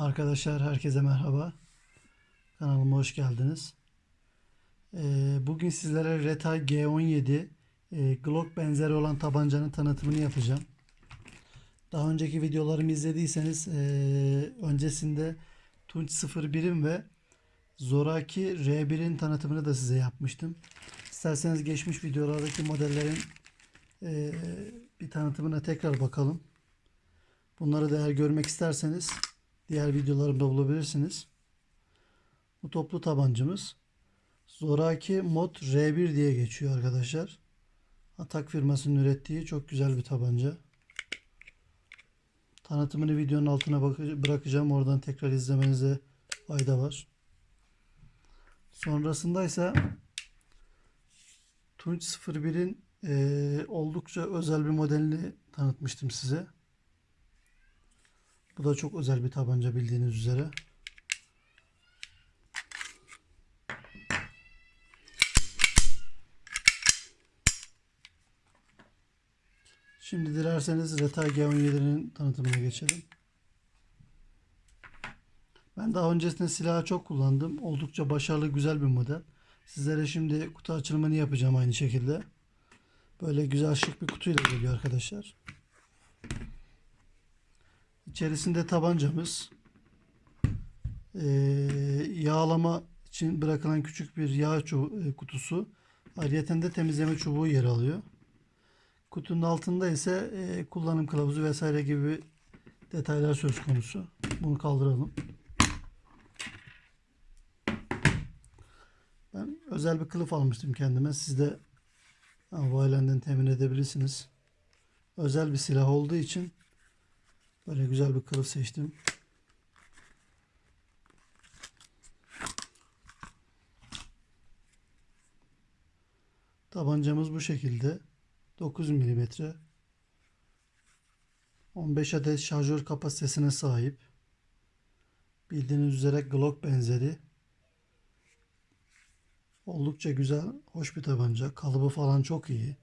Arkadaşlar herkese merhaba. Kanalıma hoş geldiniz. Ee, bugün sizlere Retay G17 e, Glock benzeri olan tabancanın tanıtımını yapacağım. Daha önceki videolarımı izlediyseniz e, öncesinde Tunç 01'in ve Zoraki R1'in tanıtımını da size yapmıştım. İsterseniz geçmiş videolardaki modellerin e, bir tanıtımına tekrar bakalım. Bunları da eğer görmek isterseniz diğer videolarımda bulabilirsiniz. Bu toplu tabancamız Zoraki Mod R1 diye geçiyor arkadaşlar. Atak firmasının ürettiği çok güzel bir tabanca. Tanıtımını videonun altına bırakacağım. Oradan tekrar izlemenize fayda var. Sonrasında ise Tunç 01'in e, oldukça özel bir modelini tanıtmıştım size. Bu da çok özel bir tabanca bildiğiniz üzere. Şimdi dilerseniz Reta G17'nin tanıtımına geçelim. Ben daha öncesinde silahı çok kullandım. Oldukça başarılı güzel bir model. Sizlere şimdi kutu açılımını yapacağım aynı şekilde. Böyle güzel şık bir kutuyla geliyor arkadaşlar. İçerisinde tabancamız, ee, yağlama için bırakılan küçük bir yağ e, kutusu, ayrıca de temizleme çubuğu yer alıyor. Kutunun altında ise e, kullanım kılavuzu vesaire gibi detaylar söz konusu. Bunu kaldıralım. Ben özel bir kılıf almıştım kendime. Siz de Availenden temin edebilirsiniz. Özel bir silah olduğu için Böyle güzel bir kılıf seçtim. Tabancamız bu şekilde. 9 mm. 15 adet şarjör kapasitesine sahip. Bildiğiniz üzere Glock benzeri. Oldukça güzel, hoş bir tabanca. Kalıbı falan çok iyi.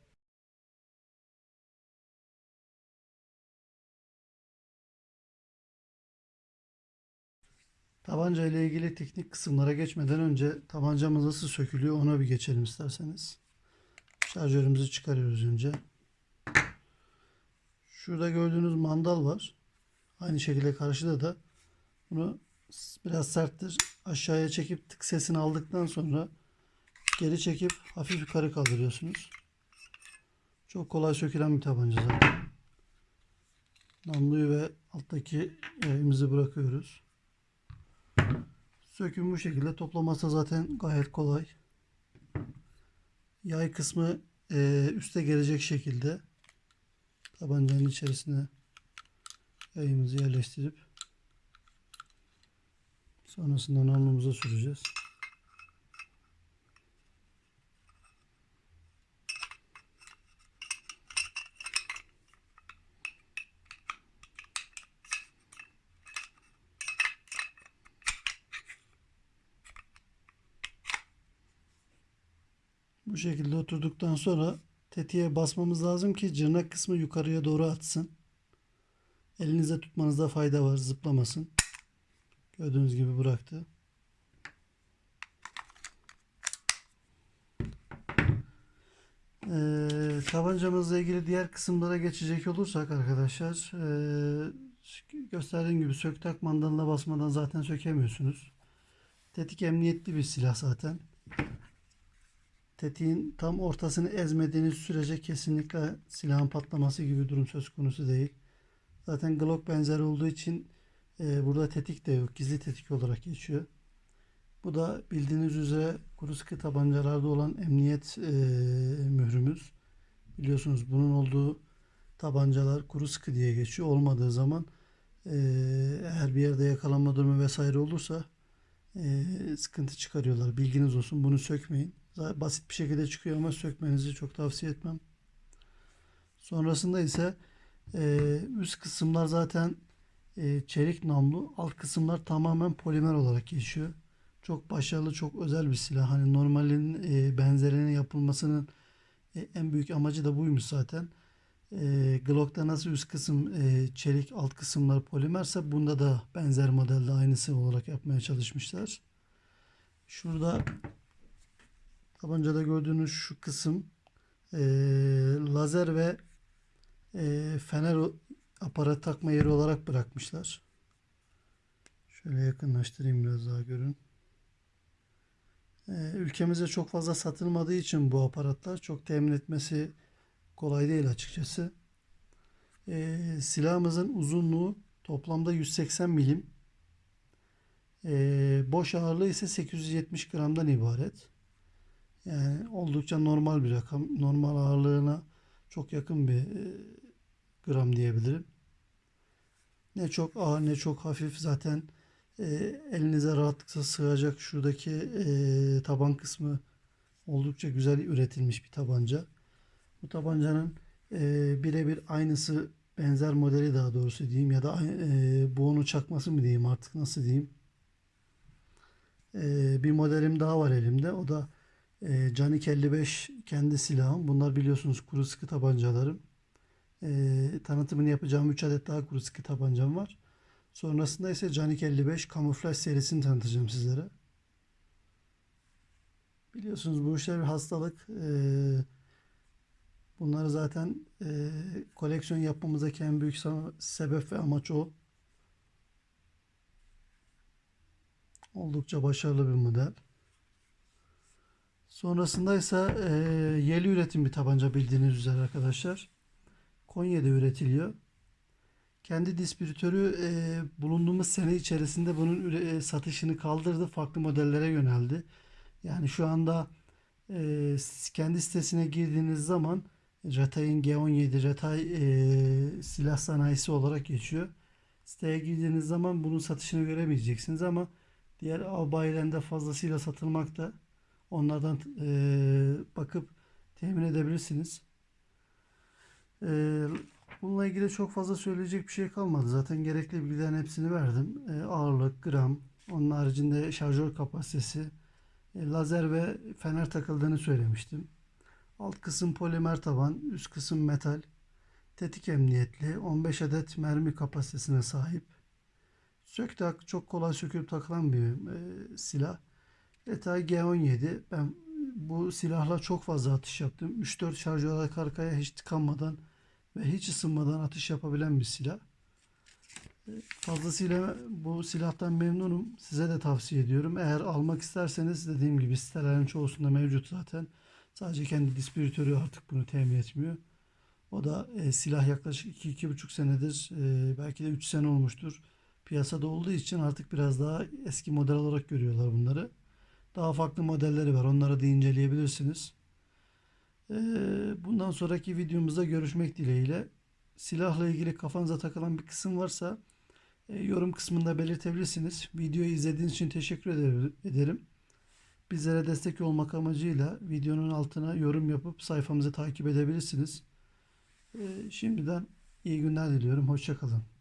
Tabanca ile ilgili teknik kısımlara geçmeden önce tabancamız nasıl sökülüyor ona bir geçelim isterseniz. Şarjörümüzü çıkarıyoruz önce. Şurada gördüğünüz mandal var. Aynı şekilde karşıda da bunu biraz serttir. Aşağıya çekip tık sesini aldıktan sonra geri çekip hafif yukarı kaldırıyorsunuz. Çok kolay sökülen bir tabanca zaten. Namluyu ve alttaki yayımızı bırakıyoruz. Söküm bu şekilde. Toplaması zaten gayet kolay. Yay kısmı e, üste gelecek şekilde tabancanın içerisine yayımızı yerleştirip sonrasında namlumuza süreceğiz. Bu şekilde oturduktan sonra tetiğe basmamız lazım ki cırnak kısmı yukarıya doğru atsın. Elinize tutmanızda fayda var zıplamasın. Gördüğünüz gibi bıraktı. Ee, tabancamızla ilgili diğer kısımlara geçecek olursak arkadaşlar e, gösterdiğim gibi sök tak mandalına basmadan zaten sökemiyorsunuz. Tetik emniyetli bir silah zaten tetiğin tam ortasını ezmediğiniz sürece kesinlikle silahın patlaması gibi durum söz konusu değil. Zaten Glock benzeri olduğu için e, burada tetik de yok. Gizli tetik olarak geçiyor. Bu da bildiğiniz üzere kuru sıkı tabancalarda olan emniyet e, mührümüz. Biliyorsunuz bunun olduğu tabancalar kuru sıkı diye geçiyor. Olmadığı zaman e, eğer bir yerde yakalanma durumu vesaire olursa e, sıkıntı çıkarıyorlar. Bilginiz olsun. Bunu sökmeyin. Basit bir şekilde çıkıyor ama sökmenizi çok tavsiye etmem. Sonrasında ise e, üst kısımlar zaten e, çelik namlu. Alt kısımlar tamamen polimer olarak geçiyor. Çok başarılı, çok özel bir silah. Hani normalin e, benzerinin yapılmasının e, en büyük amacı da buymuş zaten. E, Glock'ta nasıl üst kısım e, çelik, alt kısımlar polimerse bunda da benzer modelde aynısı olarak yapmaya çalışmışlar. Şurada tabancada gördüğünüz şu kısım e, lazer ve e, fener aparat takma yeri olarak bırakmışlar. Şöyle yakınlaştırayım biraz daha görün. E, ülkemizde çok fazla satılmadığı için bu aparatlar çok temin etmesi kolay değil açıkçası. E, silahımızın uzunluğu toplamda 180 milim. E, boş ağırlığı ise 870 gramdan ibaret. Yani oldukça normal bir rakam. Normal ağırlığına çok yakın bir e, gram diyebilirim. Ne çok ağır ne çok hafif zaten e, elinize rahatlıkla sığacak şuradaki e, taban kısmı oldukça güzel üretilmiş bir tabanca. Bu tabancanın birebir aynısı benzer modeli daha doğrusu diyeyim ya da e, bu onu çakması mı diyeyim artık nasıl diyeyim. Bir modelim daha var elimde. O da e, Canik 55 kendi silahım. Bunlar biliyorsunuz kuru sıkı tabancalarım. E, tanıtımını yapacağım 3 adet daha kuru sıkı tabancam var. Sonrasında ise Canik 55 kamuflaj serisini tanıtacağım sizlere. Biliyorsunuz bu işler bir hastalık. E, bunları zaten e, koleksiyon yapmamızdaki en büyük sebep ve amaç o. Oldukça başarılı bir model. Sonrasında ise e, yeli üretim bir tabanca bildiğiniz üzere arkadaşlar. Konya'da üretiliyor. Kendi distribütörü e, bulunduğumuz sene içerisinde bunun e, satışını kaldırdı. Farklı modellere yöneldi. Yani şu anda e, kendi sitesine girdiğiniz zaman Retay'ın G17 Retay e, silah sanayisi olarak geçiyor. Siteye girdiğiniz zaman bunun satışını göremeyeceksiniz ama diğer av bayilerinde fazlasıyla satılmakta. Onlardan e, bakıp temin edebilirsiniz. E, bununla ilgili çok fazla söyleyecek bir şey kalmadı. Zaten gerekli bilgilerin hepsini verdim. E, ağırlık, gram, onun haricinde şarjör kapasitesi, e, lazer ve fener takıldığını söylemiştim. Alt kısım polimer taban, üst kısım metal, tetik emniyetli, 15 adet mermi kapasitesine sahip. Sök tak çok kolay söküp takılan bir e, silah. Etay G17. Ben bu silahla çok fazla atış yaptım. 3-4 şarjör arka arkaya hiç tıkanmadan ve hiç ısınmadan atış yapabilen bir silah. E, Fazlasıyla bu silahtan memnunum. Size de tavsiye ediyorum. Eğer almak isterseniz dediğim gibi sitelerin çoğusunda mevcut zaten. Sadece kendi distribütörü artık bunu temin etmiyor. O da e, silah yaklaşık 2-2,5 senedir e, belki de 3 sene olmuştur. Piyasada olduğu için artık biraz daha eski model olarak görüyorlar bunları. Daha farklı modelleri var. Onları da inceleyebilirsiniz. Ee, bundan sonraki videomuzda görüşmek dileğiyle. Silahla ilgili kafanıza takılan bir kısım varsa e, yorum kısmında belirtebilirsiniz. Videoyu izlediğiniz için teşekkür eder- ederim. Bizlere destek olmak amacıyla videonun altına yorum yapıp sayfamızı takip edebilirsiniz. Ee, şimdiden iyi günler diliyorum. Hoşça kalın.